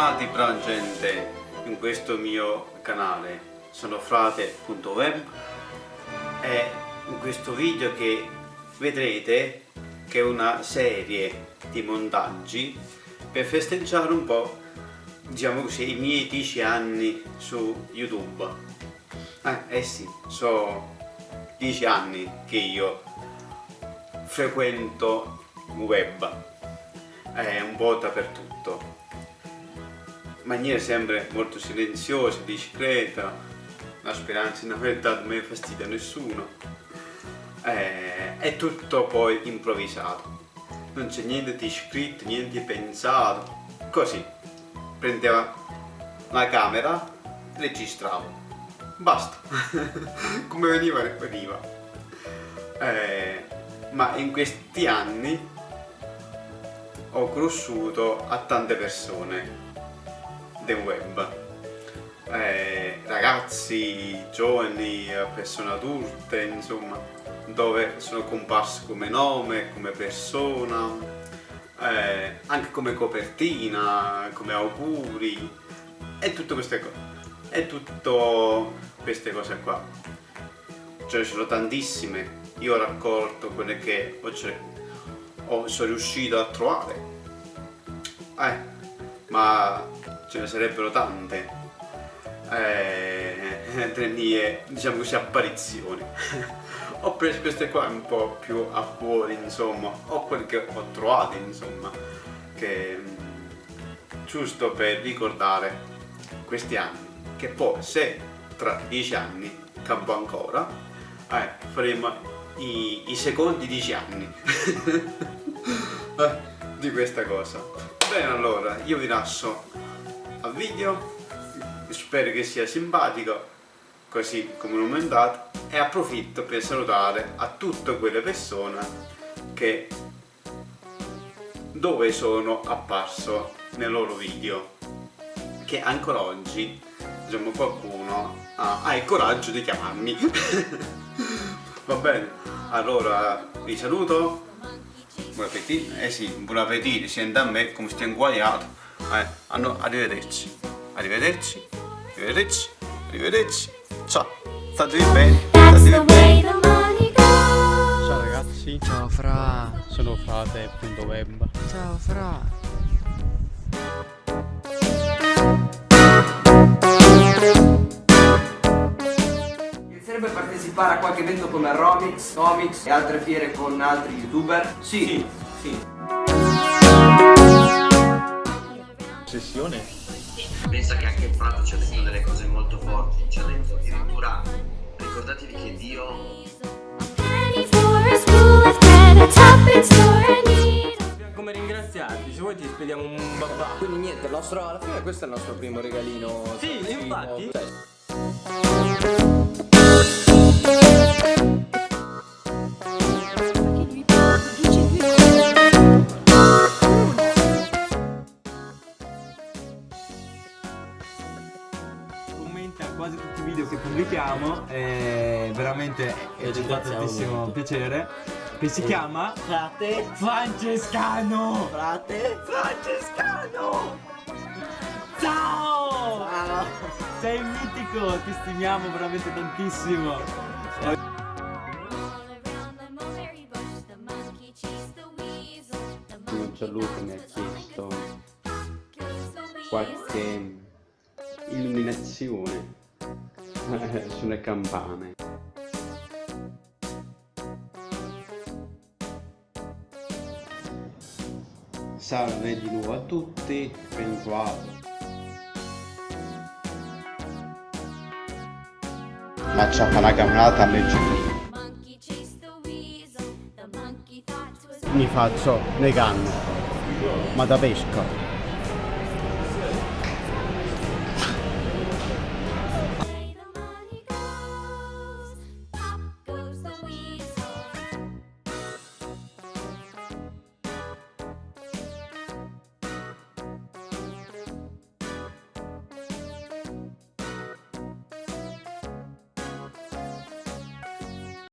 bentornati brava gente in questo mio canale. Sono frate.web e in questo video che vedrete che è una serie di montaggi per festeggiare un po' diciamo così i miei 10 anni su youtube. Eh, eh sì sono 10 anni che io frequento web. È un po' dappertutto maniera sempre molto silenziosa, discreta la speranza di non aver dato mai fastidio a nessuno eh, è tutto poi improvvisato. Non c'è niente di scritto, niente di pensato. Così prendeva la camera registravo basta. Come veniva veniva. Eh, ma in questi anni ho conosciuto a tante persone del web. Eh, ragazzi, giovani, persone adulte insomma dove sono comparso come nome, come persona eh, anche come copertina, come auguri e tutte queste cose e tutte queste cose qua. Ce ne sono tantissime. Io ho raccolto quelle che ho o sono riuscito a trovare. Eh, ma ce ne sarebbero tante. Eh, mie diciamo così apparizioni. Ho preso queste qua un po' più a cuore insomma. O quelle che ho trovato insomma che giusto per ricordare questi anni che poi se tra dieci anni campo ancora eh, faremo i, i secondi dieci anni di questa cosa. Bene allora io vi lascio al video. Spero che sia simpatico così come l'ho mandato e approfitto per salutare a tutte quelle persone che dove sono apparso nel loro video che ancora oggi diciamo qualcuno ha, ha il coraggio di chiamarmi. Va bene allora vi saluto. Buon appetito. Eh sì buon appetito sia da me come stiamo inguagliato eh, hanno, arrivederci. Arrivederci. Arrivederci. Arrivederci. Ciao. Statevi bene. Statevi bene. ciao ragazzi. Ciao fra. Sono frate.web ciao fra. Piacerebbe partecipare a qualche evento come Romix, Comics e altre fiere con altri youtuber? Sì, sì. sì. Sessione? Pensa che anche Prato ci ha detto delle cose molto forti, ci ha detto addirittura ricordatevi che Dio come ringraziarti, se vuoi ti spediamo un babà. Quindi niente, nostro, alla fine questo è il nostro primo regalino. Sì, infatti. quasi veramente ci fa tantissimo molto. piacere. Che si chiama? Frate Francescano. Frate Francescano. Ciao! Ciao! Sei mitico, ti stimiamo veramente tantissimo. Gianluca mi ha chiesto qualche illuminazione sulle campane salve di nuovo a tutti ben trovato. Ma ci fa la camminata leggerina mi faccio le canne. Ma da pesca